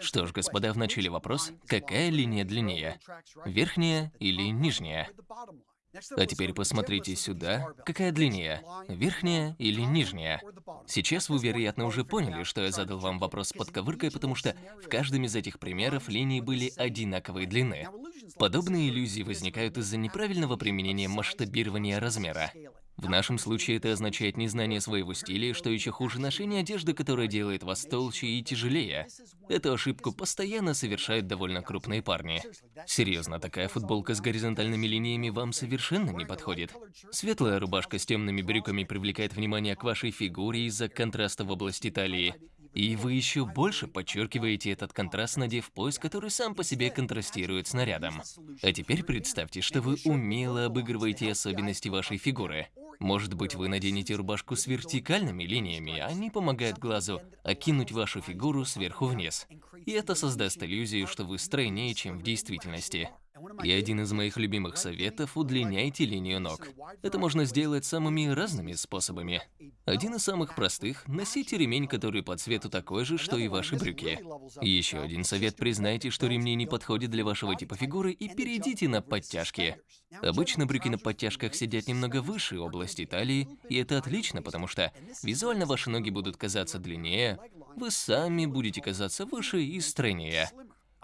Что ж, господа, вначале вопрос, какая линия длиннее? Верхняя или нижняя? А теперь посмотрите сюда, какая длиннее, верхняя или нижняя? Сейчас вы, вероятно, уже поняли, что я задал вам вопрос с подковыркой, потому что в каждом из этих примеров линии были одинаковой длины. Подобные иллюзии возникают из-за неправильного применения масштабирования размера. В нашем случае это означает незнание своего стиля, что еще хуже ношение одежды, которая делает вас толще и тяжелее. Эту ошибку постоянно совершают довольно крупные парни. Серьезно, такая футболка с горизонтальными линиями вам совершенно не подходит. Светлая рубашка с темными брюками привлекает внимание к вашей фигуре из-за контраста в области талии. И вы еще больше подчеркиваете этот контраст, надев пояс, который сам по себе контрастирует с нарядом. А теперь представьте, что вы умело обыгрываете особенности вашей фигуры. Может быть, вы наденете рубашку с вертикальными линиями, они помогают глазу окинуть вашу фигуру сверху вниз. И это создаст иллюзию, что вы стройнее, чем в действительности. И один из моих любимых советов – удлиняйте линию ног. Это можно сделать самыми разными способами. Один из самых простых – носите ремень, который по цвету такой же, что и ваши брюки. Еще один совет – признайте, что ремни не подходят для вашего типа фигуры и перейдите на подтяжки. Обычно брюки на подтяжках сидят немного выше области талии, и это отлично, потому что визуально ваши ноги будут казаться длиннее, вы сами будете казаться выше и стройнее.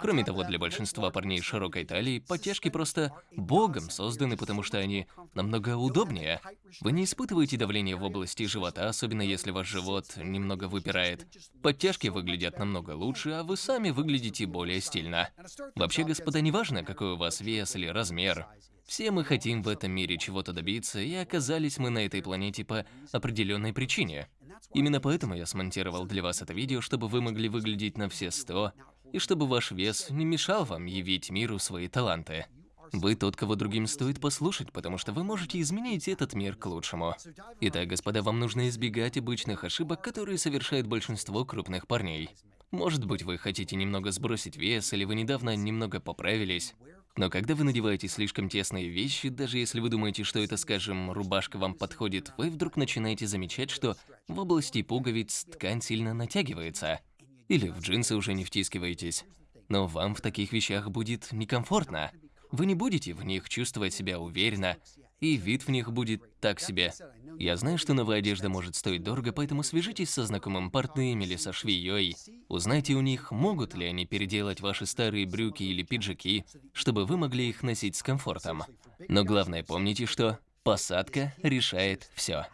Кроме того, для большинства парней широкой талией подтяжки просто богом созданы, потому что они намного удобнее. Вы не испытываете давление в области живота, особенно если ваш живот немного выпирает. Подтяжки выглядят намного лучше, а вы сами выглядите более стильно. Вообще, господа, неважно, какой у вас вес или размер. Все мы хотим в этом мире чего-то добиться, и оказались мы на этой планете по определенной причине. Именно поэтому я смонтировал для вас это видео, чтобы вы могли выглядеть на все сто, и чтобы ваш вес не мешал вам явить миру свои таланты. Вы тот, кого другим стоит послушать, потому что вы можете изменить этот мир к лучшему. Итак, господа, вам нужно избегать обычных ошибок, которые совершает большинство крупных парней. Может быть, вы хотите немного сбросить вес, или вы недавно немного поправились. Но когда вы надеваете слишком тесные вещи, даже если вы думаете, что это, скажем, рубашка вам подходит, вы вдруг начинаете замечать, что в области пуговиц ткань сильно натягивается. Или в джинсы уже не втискиваетесь. Но вам в таких вещах будет некомфортно. Вы не будете в них чувствовать себя уверенно, и вид в них будет так себе. Я знаю, что новая одежда может стоить дорого, поэтому свяжитесь со знакомым портным или со швеей. Узнайте у них, могут ли они переделать ваши старые брюки или пиджаки, чтобы вы могли их носить с комфортом. Но главное помните, что посадка решает все.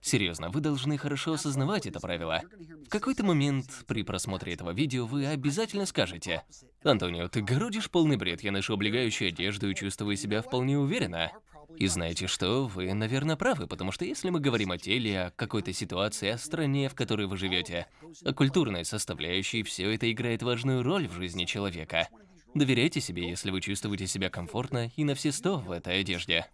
Серьезно, вы должны хорошо осознавать это правило. В какой-то момент при просмотре этого видео вы обязательно скажете «Антонио, ты городишь полный бред, я ношу облегающую одежду и чувствую себя вполне уверенно». И знаете что, вы, наверное, правы, потому что если мы говорим о теле, о какой-то ситуации, о стране, в которой вы живете, о культурной составляющей, все это играет важную роль в жизни человека. Доверяйте себе, если вы чувствуете себя комфортно и на все сто в этой одежде.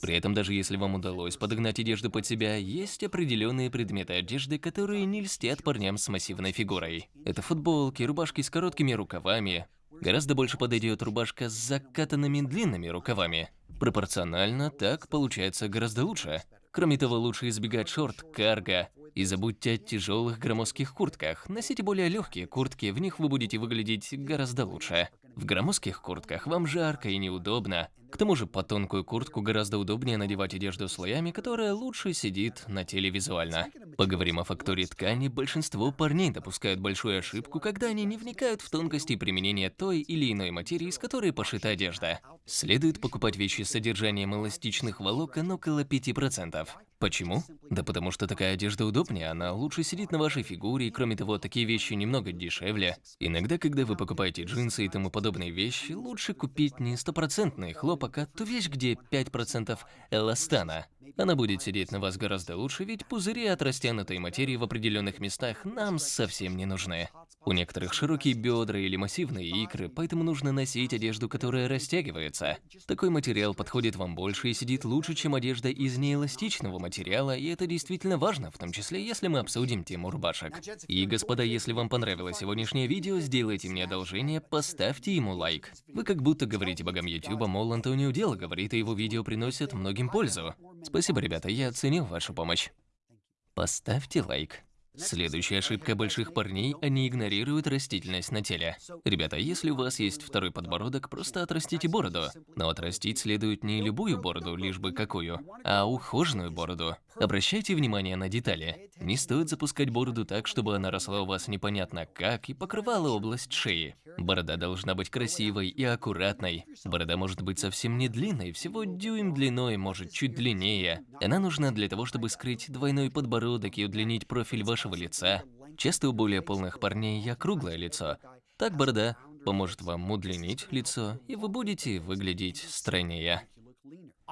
При этом, даже если вам удалось подогнать одежду под себя, есть определенные предметы одежды, которые не льстят парням с массивной фигурой. Это футболки, рубашки с короткими рукавами. Гораздо больше подойдет рубашка с закатанными длинными рукавами. Пропорционально так получается гораздо лучше. Кроме того, лучше избегать шорт, карго. И забудьте о тяжелых громоздких куртках. Носите более легкие куртки, в них вы будете выглядеть гораздо лучше. В громоздких куртках вам жарко и неудобно. К тому же под тонкую куртку гораздо удобнее надевать одежду слоями, которая лучше сидит на теле визуально. Поговорим о факторе ткани. Большинство парней допускают большую ошибку, когда они не вникают в тонкости применения той или иной материи, из которой пошита одежда. Следует покупать вещи с содержанием эластичных волокон около 5%. Почему? Да потому что такая одежда удобнее, она лучше сидит на вашей фигуре, и кроме того, такие вещи немного дешевле. Иногда, когда вы покупаете джинсы и тому подобные вещи, лучше купить не стопроцентный хлопок, а ту вещь, где 5% эластана. Она будет сидеть на вас гораздо лучше, ведь пузыри от растянутой материи в определенных местах нам совсем не нужны. У некоторых широкие бедра или массивные икры, поэтому нужно носить одежду, которая растягивается. Такой материал подходит вам больше и сидит лучше, чем одежда из неэластичного материала, и это действительно важно, в том числе, если мы обсудим тему рубашек. И, господа, если вам понравилось сегодняшнее видео, сделайте мне одолжение, поставьте ему лайк. Вы как будто говорите богам YouTube, мол, Антонио дело говорит, и его видео приносят многим пользу. Спасибо, ребята, я оценил вашу помощь. Поставьте лайк. Следующая ошибка больших парней – они игнорируют растительность на теле. Ребята, если у вас есть второй подбородок, просто отрастите бороду. Но отрастить следует не любую бороду, лишь бы какую, а ухоженную бороду. Обращайте внимание на детали. Не стоит запускать бороду так, чтобы она росла у вас непонятно как и покрывала область шеи. Борода должна быть красивой и аккуратной. Борода может быть совсем не длинной, всего дюйм длиной, может чуть длиннее. Она нужна для того, чтобы скрыть двойной подбородок и удлинить профиль вашего вашего лица. Часто у более полных парней округлое лицо. Так борода поможет вам удлинить лицо, и вы будете выглядеть стройнее.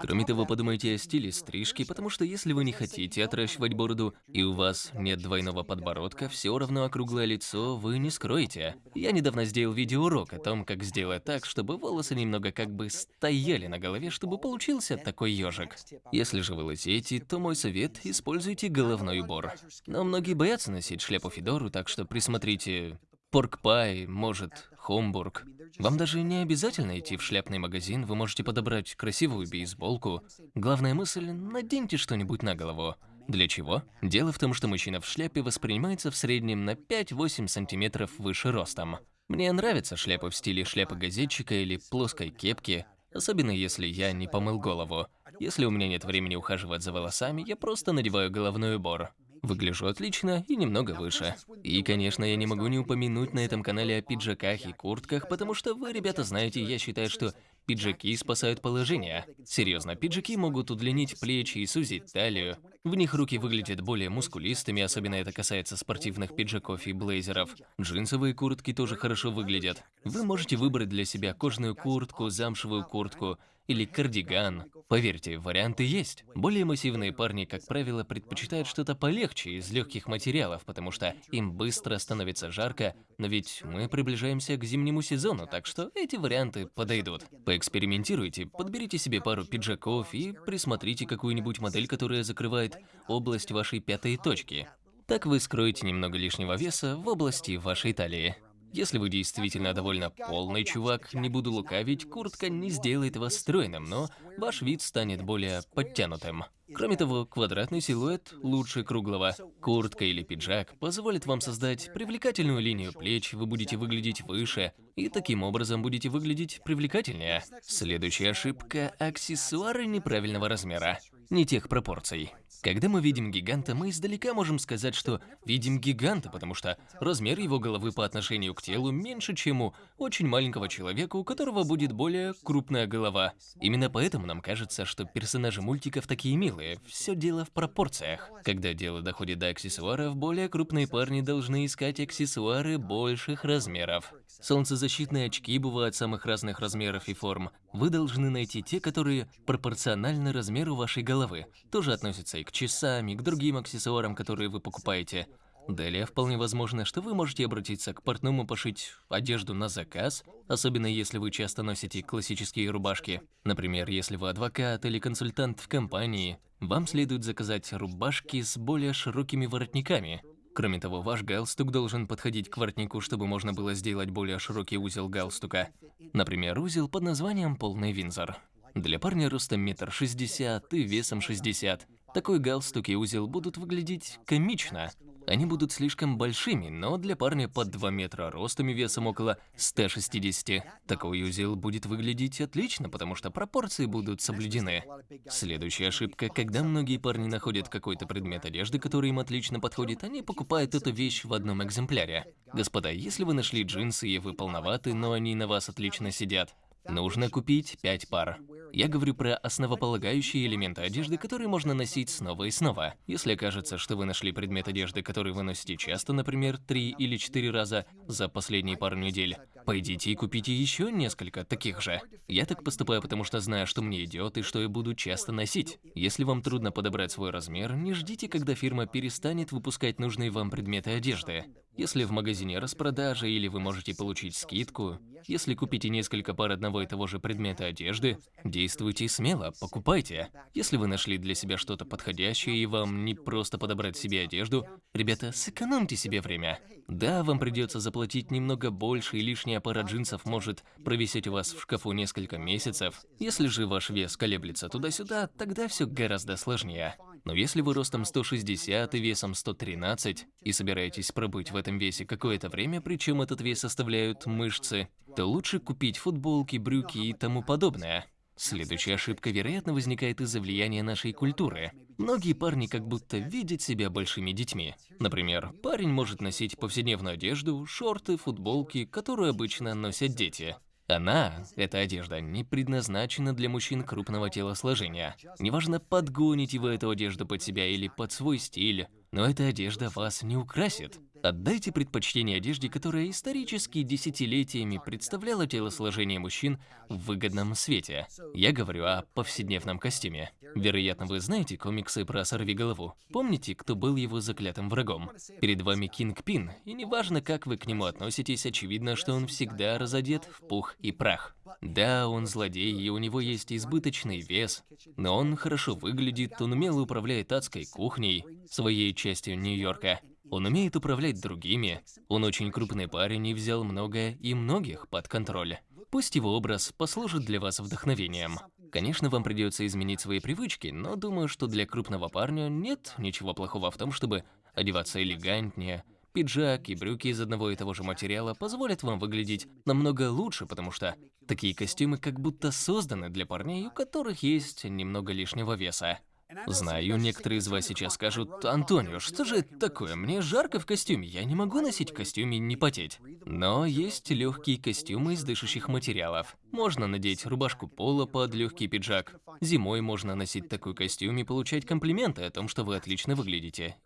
Кроме того, подумайте о стиле стрижки, потому что если вы не хотите отращивать бороду, и у вас нет двойного подбородка, все равно округлое лицо вы не скроете. Я недавно сделал видеоурок о том, как сделать так, чтобы волосы немного как бы стояли на голове, чтобы получился такой ежик. Если же вы лысеете, то мой совет – используйте головной убор. Но многие боятся носить шляпу Федору, так что присмотрите Поркпай, может, Хомбург. Вам даже не обязательно идти в шляпный магазин, вы можете подобрать красивую бейсболку. Главная мысль – наденьте что-нибудь на голову. Для чего? Дело в том, что мужчина в шляпе воспринимается в среднем на 5-8 сантиметров выше ростом. Мне нравятся шляпы в стиле шляпы газетчика или плоской кепки, особенно если я не помыл голову. Если у меня нет времени ухаживать за волосами, я просто надеваю головной убор. Выгляжу отлично и немного выше. И, конечно, я не могу не упомянуть на этом канале о пиджаках и куртках, потому что вы, ребята, знаете, я считаю, что пиджаки спасают положение. Серьезно, пиджаки могут удлинить плечи и сузить талию. В них руки выглядят более мускулистыми, особенно это касается спортивных пиджаков и блейзеров. Джинсовые куртки тоже хорошо выглядят. Вы можете выбрать для себя кожаную куртку, замшевую куртку, или кардиган. Поверьте, варианты есть. Более массивные парни, как правило, предпочитают что-то полегче из легких материалов, потому что им быстро становится жарко, но ведь мы приближаемся к зимнему сезону, так что эти варианты подойдут. Поэкспериментируйте, подберите себе пару пиджаков и присмотрите какую-нибудь модель, которая закрывает область вашей пятой точки. Так вы скроете немного лишнего веса в области вашей талии. Если вы действительно довольно полный чувак, не буду лукавить, куртка не сделает вас стройным, но ваш вид станет более подтянутым. Кроме того, квадратный силуэт лучше круглого. Куртка или пиджак позволит вам создать привлекательную линию плеч, вы будете выглядеть выше, и таким образом будете выглядеть привлекательнее. Следующая ошибка – аксессуары неправильного размера, не тех пропорций. Когда мы видим гиганта, мы издалека можем сказать, что видим гиганта, потому что размер его головы по отношению к телу меньше, чем у очень маленького человека, у которого будет более крупная голова. Именно поэтому нам кажется, что персонажи мультиков такие милые. Все дело в пропорциях. Когда дело доходит до аксессуаров, более крупные парни должны искать аксессуары больших размеров. Солнцезащитные очки бывают самых разных размеров и форм. Вы должны найти те, которые пропорциональны размеру вашей головы. Тоже относятся и к часам, и к другим аксессуарам, которые вы покупаете. Далее, вполне возможно, что вы можете обратиться к портному пошить одежду на заказ, особенно если вы часто носите классические рубашки. Например, если вы адвокат или консультант в компании, вам следует заказать рубашки с более широкими воротниками. Кроме того, ваш галстук должен подходить к воротнику, чтобы можно было сделать более широкий узел галстука. Например, узел под названием «Полный Винзор». Для парня ростом метр шестьдесят и весом 60 такой галстук и узел будут выглядеть комично. Они будут слишком большими, но для парня под 2 метра ростом и весом около 160, такой узел будет выглядеть отлично, потому что пропорции будут соблюдены. Следующая ошибка, когда многие парни находят какой-то предмет одежды, который им отлично подходит, они покупают эту вещь в одном экземпляре. Господа, если вы нашли джинсы и вы полноваты, но они на вас отлично сидят, Нужно купить 5 пар. Я говорю про основополагающие элементы одежды, которые можно носить снова и снова. Если окажется, что вы нашли предмет одежды, который вы носите часто, например, 3 или 4 раза за последние пару недель, пойдите и купите еще несколько таких же. Я так поступаю, потому что знаю, что мне идет и что я буду часто носить. Если вам трудно подобрать свой размер, не ждите, когда фирма перестанет выпускать нужные вам предметы одежды. Если в магазине распродажа или вы можете получить скидку, если купите несколько пар одного и того же предмета одежды, действуйте смело, покупайте. Если вы нашли для себя что-то подходящее и вам не просто подобрать себе одежду, ребята, сэкономьте себе время. Да, вам придется заплатить немного больше, и лишняя пара джинсов может провисеть у вас в шкафу несколько месяцев. Если же ваш вес колеблется туда-сюда, тогда все гораздо сложнее. Но если вы ростом 160 и весом 113 и собираетесь пробыть в этом весе какое-то время, причем этот вес составляют мышцы, то лучше купить футболки, брюки и тому подобное. Следующая ошибка, вероятно, возникает из-за влияния нашей культуры. Многие парни как будто видят себя большими детьми. Например, парень может носить повседневную одежду, шорты, футболки, которую обычно носят дети. Она, эта одежда, не предназначена для мужчин крупного телосложения. Неважно, подгоните вы эту одежду под себя или под свой стиль, но эта одежда вас не украсит. Отдайте предпочтение одежде, которая исторически десятилетиями представляла телосложение мужчин в выгодном свете. Я говорю о повседневном костюме. Вероятно, вы знаете комиксы про сорвиголову. Помните, кто был его заклятым врагом? Перед вами Кинг Пин, и неважно, как вы к нему относитесь, очевидно, что он всегда разодет в пух и прах. Да, он злодей, и у него есть избыточный вес, но он хорошо выглядит, он умело управляет адской кухней, своей частью Нью-Йорка. Он умеет управлять другими, он очень крупный парень и взял многое и многих под контроль. Пусть его образ послужит для вас вдохновением. Конечно, вам придется изменить свои привычки, но думаю, что для крупного парня нет ничего плохого в том, чтобы одеваться элегантнее. Пиджак и брюки из одного и того же материала позволят вам выглядеть намного лучше, потому что такие костюмы как будто созданы для парней, у которых есть немного лишнего веса. Знаю, некоторые из вас сейчас скажут, Антонио, что же это такое? Мне жарко в костюме, я не могу носить костюм и не потеть. Но есть легкие костюмы из дышащих материалов. Можно надеть рубашку пола под легкий пиджак. Зимой можно носить такой костюм и получать комплименты о том, что вы отлично выглядите.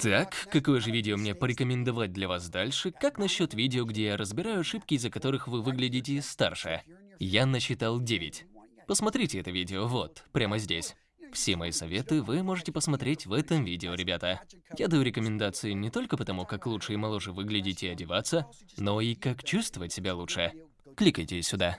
Так, какое же видео мне порекомендовать для вас дальше? Как насчет видео, где я разбираю ошибки, из-за которых вы выглядите старше? Я насчитал 9. Посмотрите это видео, вот, прямо здесь. Все мои советы вы можете посмотреть в этом видео, ребята. Я даю рекомендации не только потому, как лучше и моложе выглядеть и одеваться, но и как чувствовать себя лучше. Кликайте сюда.